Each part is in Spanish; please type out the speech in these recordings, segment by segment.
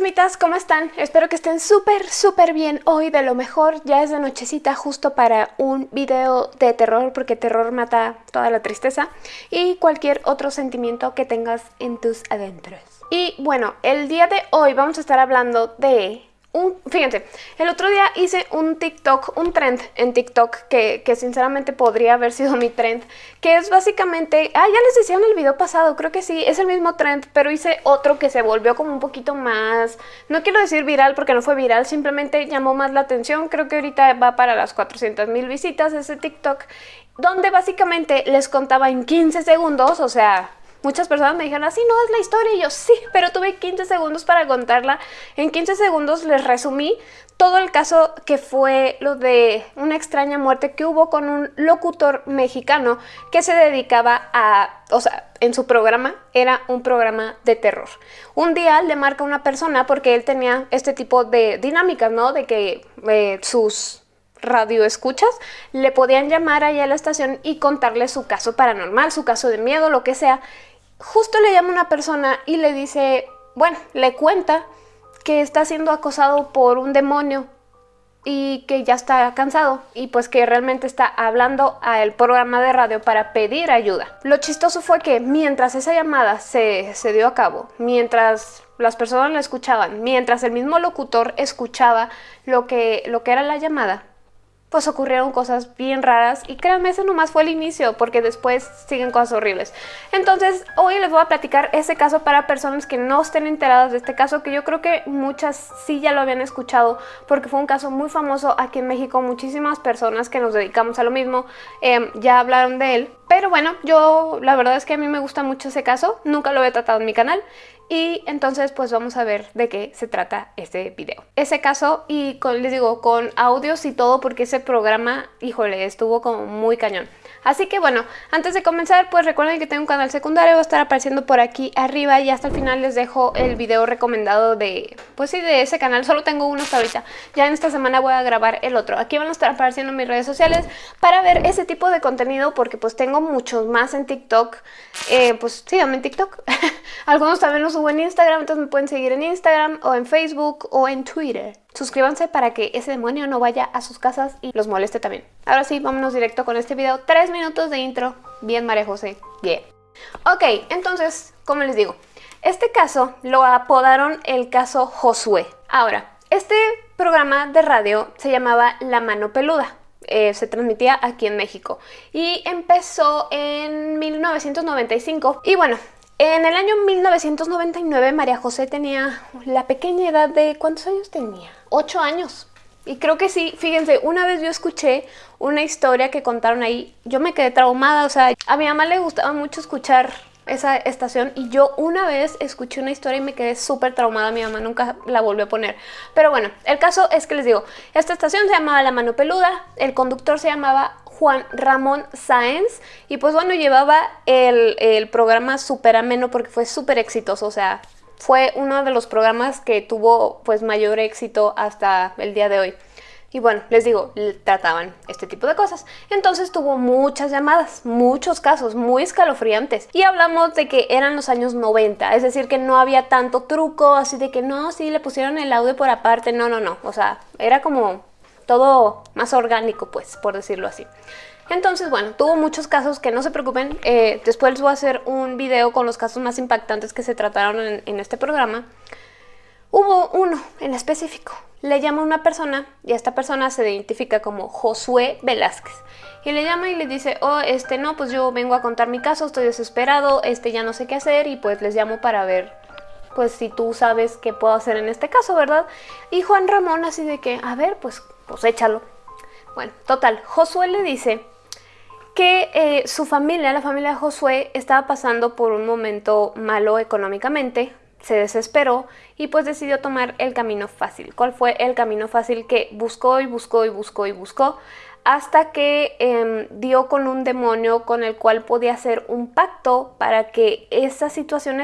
fantasmitas, ¿cómo están? Espero que estén súper, súper bien hoy, de lo mejor. Ya es de nochecita justo para un video de terror, porque terror mata toda la tristeza y cualquier otro sentimiento que tengas en tus adentros. Y bueno, el día de hoy vamos a estar hablando de fíjense, el otro día hice un TikTok, un trend en TikTok que, que, sinceramente podría haber sido mi trend, que es básicamente, ah, ya les decía en el video pasado, creo que sí, es el mismo trend, pero hice otro que se volvió como un poquito más, no quiero decir viral porque no fue viral, simplemente llamó más la atención, creo que ahorita va para las 400 mil visitas ese TikTok, donde básicamente les contaba en 15 segundos, o sea, Muchas personas me dijeron, así no es la historia, y yo sí, pero tuve 15 segundos para contarla. En 15 segundos les resumí todo el caso que fue lo de una extraña muerte que hubo con un locutor mexicano que se dedicaba a, o sea, en su programa era un programa de terror. Un día le marca una persona porque él tenía este tipo de dinámicas, ¿no? De que eh, sus radio escuchas, le podían llamar allá a la estación y contarle su caso paranormal, su caso de miedo, lo que sea, justo le llama una persona y le dice, bueno, le cuenta que está siendo acosado por un demonio y que ya está cansado y pues que realmente está hablando al programa de radio para pedir ayuda. Lo chistoso fue que mientras esa llamada se, se dio a cabo, mientras las personas la escuchaban, mientras el mismo locutor escuchaba lo que, lo que era la llamada, pues ocurrieron cosas bien raras y créanme, ese nomás fue el inicio porque después siguen cosas horribles. Entonces, hoy les voy a platicar ese caso para personas que no estén enteradas de este caso, que yo creo que muchas sí ya lo habían escuchado porque fue un caso muy famoso aquí en México, muchísimas personas que nos dedicamos a lo mismo em, ya hablaron de él. Pero bueno, yo la verdad es que a mí me gusta mucho ese caso, nunca lo he tratado en mi canal y entonces pues vamos a ver de qué se trata este video. Ese caso y con, les digo con audios y todo porque ese programa, híjole, estuvo como muy cañón. Así que bueno, antes de comenzar, pues recuerden que tengo un canal secundario, va a estar apareciendo por aquí arriba y hasta el final les dejo el video recomendado de, pues sí, de ese canal. Solo tengo uno hasta ahorita. Ya en esta semana voy a grabar el otro. Aquí van a estar apareciendo mis redes sociales para ver ese tipo de contenido porque pues tengo muchos más en TikTok. Eh, pues síganme en TikTok. Algunos también los subo en Instagram, entonces me pueden seguir en Instagram o en Facebook o en Twitter. Suscríbanse para que ese demonio no vaya a sus casas y los moleste también. Ahora sí, vámonos directo con este video. Tres minutos de intro. Bien, María José. Bien. Ok, entonces, como les digo, este caso lo apodaron el caso Josué. Ahora, este programa de radio se llamaba La Mano Peluda. Eh, se transmitía aquí en México y empezó en 1995 y bueno en el año 1999 María José tenía la pequeña edad de... ¿cuántos años tenía? Ocho años. Y creo que sí, fíjense, una vez yo escuché una historia que contaron ahí, yo me quedé traumada, o sea, a mi mamá le gustaba mucho escuchar esa estación y yo una vez escuché una historia y me quedé súper traumada, mi mamá nunca la volvió a poner. Pero bueno, el caso es que les digo, esta estación se llamaba La Mano Peluda, el conductor se llamaba Juan Ramón Sáenz y pues bueno, llevaba el, programa súper ameno porque fue súper exitoso, o sea, fue uno de los programas que tuvo pues mayor éxito hasta el día de hoy. Y bueno, les digo, trataban este tipo de cosas. Entonces tuvo muchas llamadas, muchos casos muy escalofriantes. Y hablamos de que eran los años 90, es decir, que no había tanto truco, así de que no, sí, le pusieron el audio por aparte. No, no, no. O sea, era como todo más orgánico, pues, por decirlo así. Entonces, bueno, tuvo muchos casos que no se preocupen. Eh, después les voy a hacer un video con los casos más impactantes que se trataron en, en este programa. Hubo uno en específico. Le llama una persona y esta persona se identifica como Josué Velázquez. Y le llama y le dice, oh, este, no, pues yo vengo a contar mi caso, estoy desesperado, este, ya no sé qué hacer y pues les llamo para ver, pues si tú sabes qué puedo hacer en este caso, ¿verdad? Y Juan Ramón así de que, a ver, pues, pues échalo. Bueno, total, Josué le dice que eh, su familia, la familia de Josué, estaba pasando por un momento malo económicamente, se desesperó y pues decidió tomar el camino fácil. ¿Cuál fue el camino fácil que buscó y buscó y buscó y buscó? Hasta que em, dio con un demonio con el cual podía hacer un pacto para que esa situación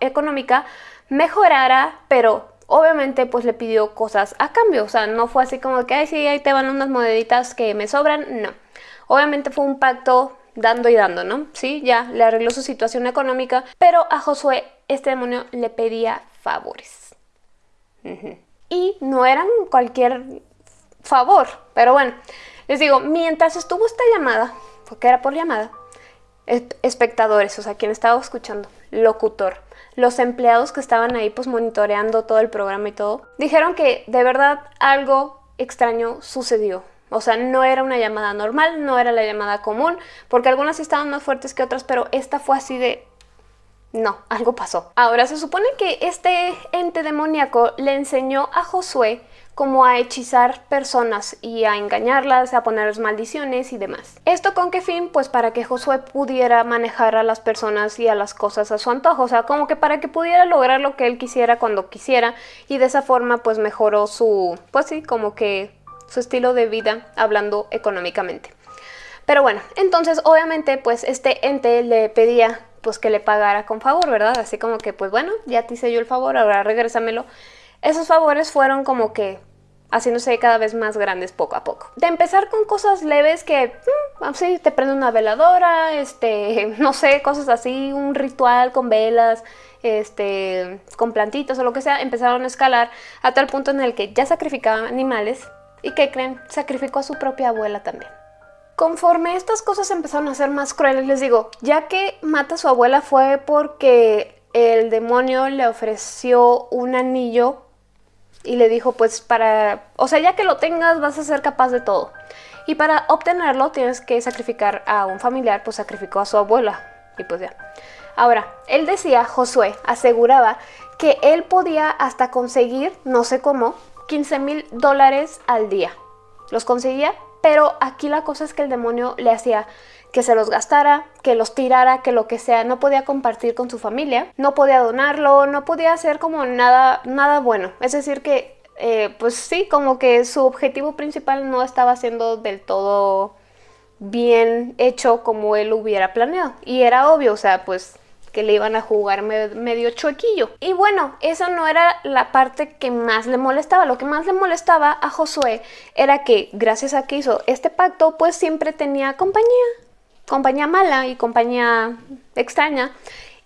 económica mejorara, pero obviamente pues le pidió cosas a cambio. O sea, no fue así como que, ay, sí, ahí te van unas moneditas que me sobran. No. Obviamente fue un pacto dando y dando, ¿no? Sí, ya le arregló su situación económica, pero a Josué este demonio le pedía favores. Y no eran cualquier favor, pero bueno, les digo, mientras estuvo esta llamada, porque era por llamada, espectadores, o sea, quien estaba escuchando, locutor, los empleados que estaban ahí pues monitoreando todo el programa y todo, dijeron que de verdad algo extraño sucedió. O sea, no era una llamada normal, no era la llamada común, porque algunas estaban más fuertes que otras, pero esta fue así de... No, algo pasó. Ahora, se supone que este ente demoníaco le enseñó a Josué como a hechizar personas y a engañarlas, a ponerles maldiciones y demás. ¿Esto con qué fin? Pues para que Josué pudiera manejar a las personas y a las cosas a su antojo, o sea, como que para que pudiera lograr lo que él quisiera cuando quisiera y de esa forma pues mejoró su, pues sí, como que su estilo de vida hablando económicamente. Pero bueno, entonces obviamente pues este ente le pedía pues que le pagara con favor, ¿verdad? Así como que pues bueno, ya te hice yo el favor, ahora regrésamelo. Esos favores fueron como que haciéndose cada vez más grandes poco a poco. De empezar con cosas leves que, mm, sí, te prende una veladora, este, no sé, cosas así, un ritual con velas, este, con plantitas o lo que sea, empezaron a escalar a tal punto en el que ya sacrificaban animales y que creen, sacrificó a su propia abuela también. Conforme estas cosas empezaron a ser más crueles, les digo, ya que mata a su abuela fue porque el demonio le ofreció un anillo y le dijo pues para, o sea ya que lo tengas vas a ser capaz de todo. Y para obtenerlo tienes que sacrificar a un familiar, pues sacrificó a su abuela y pues ya. Ahora, él decía, Josué aseguraba que él podía hasta conseguir, no sé cómo, 15 mil dólares al día. Los conseguía, pero aquí la cosa es que el demonio le hacía que se los gastara, que los tirara, que lo que sea, no podía compartir con su familia, no podía donarlo, no podía hacer como nada, nada bueno. Es decir que, eh, pues sí, como que su objetivo principal no estaba siendo del todo bien hecho como él hubiera planeado. Y era obvio, o sea, pues que le iban a jugar medio chuequillo. Y bueno, eso no era la parte que más le molestaba. Lo que más le molestaba a Josué era que gracias a que hizo este pacto, pues siempre tenía compañía compañía mala y compañía extraña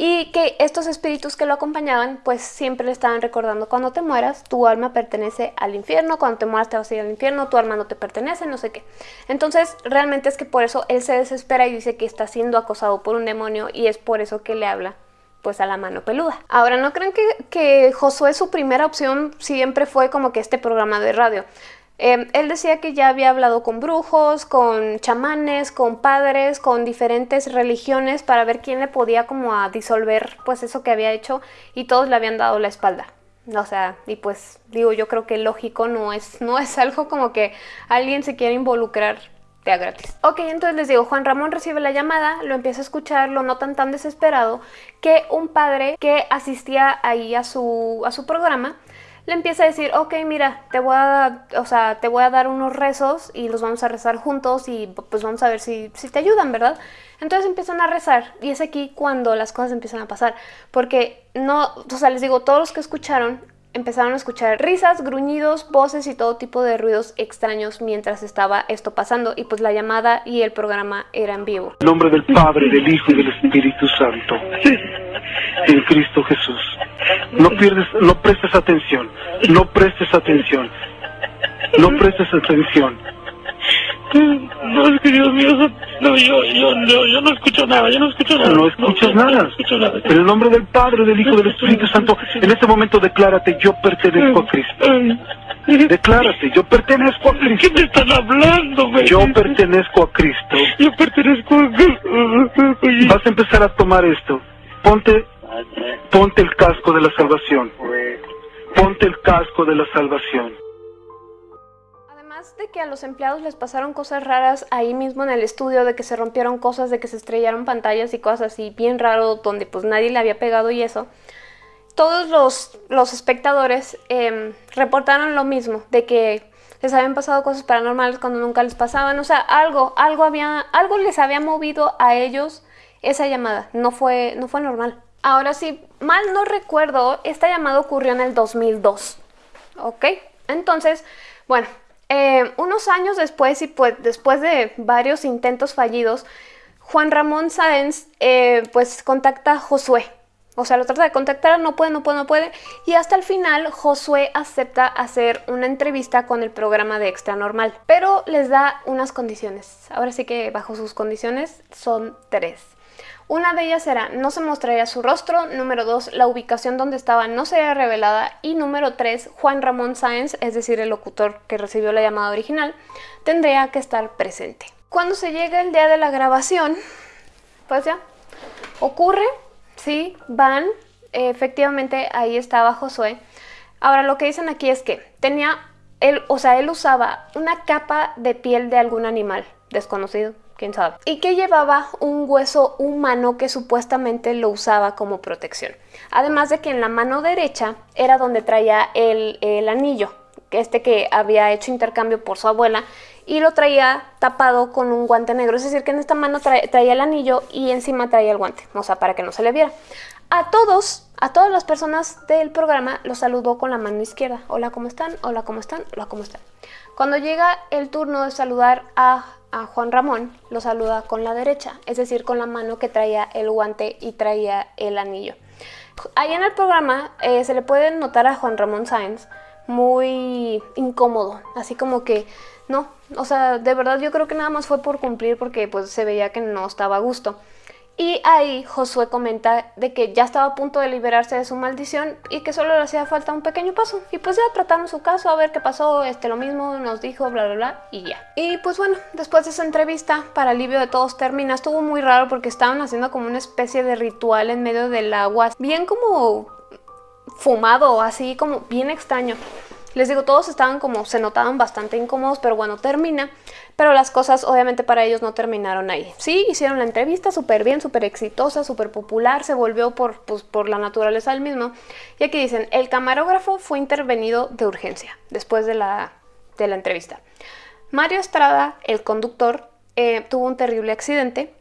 y que estos espíritus que lo acompañaban pues siempre le estaban recordando cuando te mueras tu alma pertenece al infierno, cuando te mueras te vas a ir al infierno, tu alma no te pertenece, no sé qué. Entonces realmente es que por eso él se desespera y dice que está siendo acosado por un demonio y es por eso que le habla pues a la mano peluda. Ahora, no creen que, que Josué su primera opción siempre fue como que este programa de radio. Em, él decía que ya había hablado con brujos, con chamanes, con padres, con diferentes religiones para ver quién le podía como a disolver pues eso que había hecho y todos le habían dado la espalda. O sea, y pues digo, yo creo que lógico no es, no es algo como que alguien se quiera involucrar de a gratis. Ok, entonces les digo, Juan Ramón recibe la llamada, lo empieza a escuchar, lo notan tan desesperado que un padre que asistía ahí a su, a su programa le empieza a decir, ok, mira, te voy a, o sea, te voy a dar unos rezos y los vamos a rezar juntos y pues vamos a ver si, si te ayudan, ¿verdad? Entonces empiezan a rezar y es aquí cuando las cosas empiezan a pasar, porque no, o sea, les digo, todos los que escucharon empezaron a escuchar risas, gruñidos, voces y todo tipo de ruidos extraños mientras estaba esto pasando y pues la llamada y el programa eran vivo. En nombre del Padre, del Hijo y del Espíritu Santo. En Cristo Jesús. No pierdes, no prestes atención, no prestes atención, no prestes atención. No, es que Dios mío, no, yo, yo, yo, no escucho nada, yo no escucho nada. No escuchas nada. En el nombre del Padre, del Hijo, del Espíritu Santo, en este momento declárate, yo pertenezco a Cristo. Declárate, yo pertenezco a Cristo. ¿Qué me están hablando, güey? Yo pertenezco a Cristo. Yo pertenezco a Cristo. Vas a empezar a tomar esto. Ponte, ponte el casco de la salvación. Ponte el casco de la salvación de que a los empleados les pasaron cosas raras ahí mismo en el estudio, de que se rompieron cosas, de que se estrellaron pantallas y cosas así bien raro, donde pues nadie le había pegado y eso, todos los, los espectadores em, reportaron lo mismo, de que les habían pasado cosas paranormales cuando nunca les pasaban, o sea, algo, algo, había, algo les había movido a ellos esa llamada, no fue, no fue normal. Ahora sí, mal no recuerdo, esta llamada ocurrió en el 2002, ¿ok? Entonces, bueno, eh, unos años después y pues después de varios intentos fallidos, Juan Ramón Sáenz eh, pues contacta a Josué. O sea, lo trata de contactar, no puede, no puede, no puede. Y hasta el final, Josué acepta hacer una entrevista con el programa de Extra Normal. Pero les da unas condiciones. Ahora sí que bajo sus condiciones son tres. Una de ellas era no se mostraría su rostro, número dos, la ubicación donde estaba no sería revelada y número tres, Juan Ramón Sáenz, es decir, el locutor que recibió la llamada original, tendría que estar presente. Cuando se llega el día de la grabación, pues ya, ocurre, sí, van, efectivamente ahí estaba Josué. Ahora lo que dicen aquí es que tenía, él, o sea, él usaba una capa de piel de algún animal desconocido, quién sabe. Y que llevaba un hueso humano que supuestamente lo usaba como protección. Además de que en la mano derecha era donde traía el, el anillo, este que había hecho intercambio por su abuela y lo traía tapado con un guante negro. Es decir, que en esta mano traía el anillo y encima traía el guante, o sea, para que no se le viera. A todos, a todas las personas del programa los saludó con la mano izquierda. Hola, ¿cómo están? Hola, ¿cómo están? Hola, ¿cómo están? Cuando llega el turno de saludar a, a Juan Ramón, lo saluda con la derecha, es decir, con la mano que traía el guante y traía el anillo. Ahí en el programa eh, se le puede notar a Juan Ramón Sáenz muy incómodo, así como que no, o sea, de verdad yo creo que nada más fue por cumplir porque pues se veía que no estaba a gusto. Y ahí Josué comenta de que ya estaba a punto de liberarse de su maldición y que solo le hacía falta un pequeño paso. Y pues ya trataron su caso, a ver qué pasó, este lo mismo nos dijo, bla bla bla, y ya. Y pues bueno, después de esa entrevista, para alivio de todos termina, estuvo muy raro porque estaban haciendo como una especie de ritual en medio del agua, bien como fumado, así como bien extraño. Les digo, todos estaban como, se notaban bastante incómodos, pero bueno, termina. Pero las cosas obviamente para ellos no terminaron ahí. Sí, hicieron la entrevista súper bien, súper exitosa, súper popular, se volvió por, pues, por la naturaleza del mismo. Y aquí dicen, el camarógrafo fue intervenido de urgencia después de la, de la entrevista. Mario Estrada, el conductor, eh, tuvo un terrible accidente.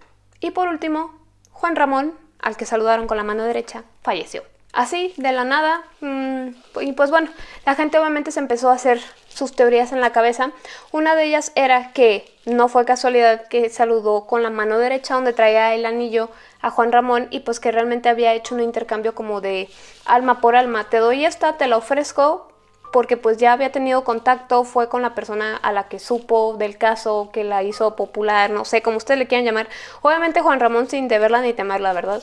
Y por último, Juan Ramón, al que saludaron con la mano derecha, falleció así, de la nada. Mm, y pues bueno, la gente obviamente se empezó a hacer sus teorías en la cabeza. Una de ellas era que no fue casualidad que saludó con la mano derecha donde traía el anillo a Juan Ramón y pues que realmente había hecho un intercambio como de alma por alma. Te doy esta, te la ofrezco porque pues ya había tenido contacto, fue con la persona a la que supo del caso, que la hizo popular, no sé, como ustedes le quieran llamar. Obviamente Juan Ramón sin deberla ni temerla, ¿verdad?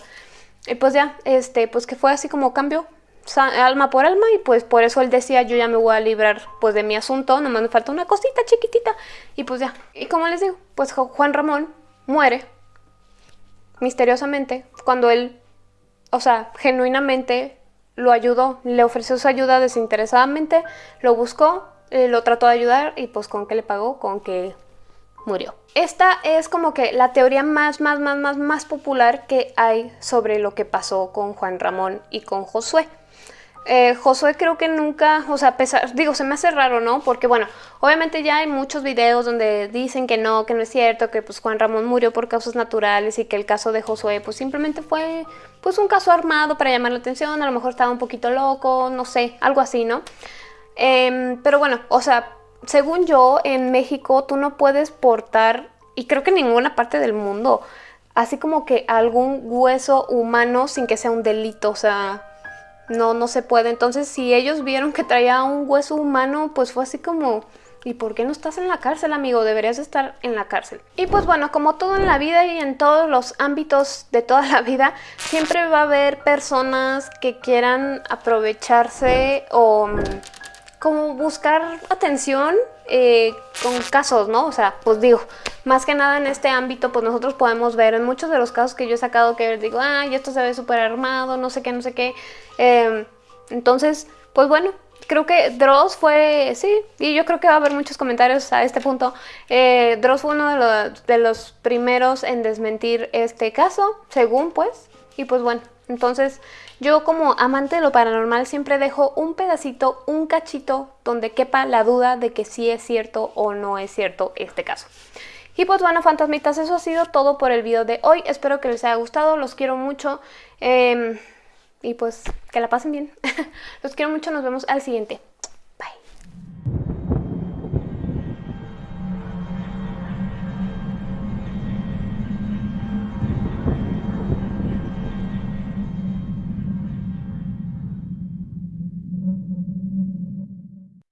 Y pues ya, este, pues que fue así como cambio alma por alma y pues por eso él decía yo ya me voy a librar pues de mi asunto, nomás me falta una cosita chiquitita y pues ya. Y como les digo, pues Juan Ramón muere misteriosamente cuando él, o sea, genuinamente lo ayudó, le ofreció su ayuda desinteresadamente, lo buscó, eh, lo trató de ayudar y pues con qué le pagó, con que murió. Esta es como que la teoría más, más, más, más, más popular que hay sobre lo que pasó con Juan Ramón y con Josué. Eh, Josué creo que nunca, o sea, pesar, digo, se me hace raro, ¿no? Porque bueno, obviamente ya hay muchos videos donde dicen que no, que no es cierto, que pues Juan Ramón murió por causas naturales y que el caso de Josué pues simplemente fue pues un caso armado para llamar la atención, a lo mejor estaba un poquito loco, no sé, algo así, ¿no? Em, pero bueno, o sea, según yo, en México tú no puedes portar, y creo que en ninguna parte del mundo, así como que algún hueso humano sin que sea un delito, o sea, no, no se puede. Entonces, si ellos vieron que traía un hueso humano, pues fue así como... ¿Y por qué no estás en la cárcel, amigo? Deberías estar en la cárcel. Y pues bueno, como todo en la vida y en todos los ámbitos de toda la vida, siempre va a haber personas que quieran aprovecharse o como buscar atención eh, con casos, ¿no? O sea, pues digo, más que nada en este ámbito, pues nosotros podemos ver en muchos de los casos que yo he sacado que digo, ay, esto se ve súper armado, no sé qué, no sé qué. Em, entonces, pues bueno, creo que Dross fue, sí, y yo creo que va a haber muchos comentarios a este punto. Eh, Dross fue uno de de los primeros en desmentir este caso, según pues, y pues bueno, entonces yo como amante de lo paranormal siempre dejo un pedacito, un cachito donde quepa la duda de que sí es cierto o no es cierto este caso. Y pues bueno, fantasmitas, eso ha sido todo por el video de hoy. Espero que les haya gustado, los quiero mucho. Em, y pues que la pasen bien. los quiero mucho, nos vemos al siguiente.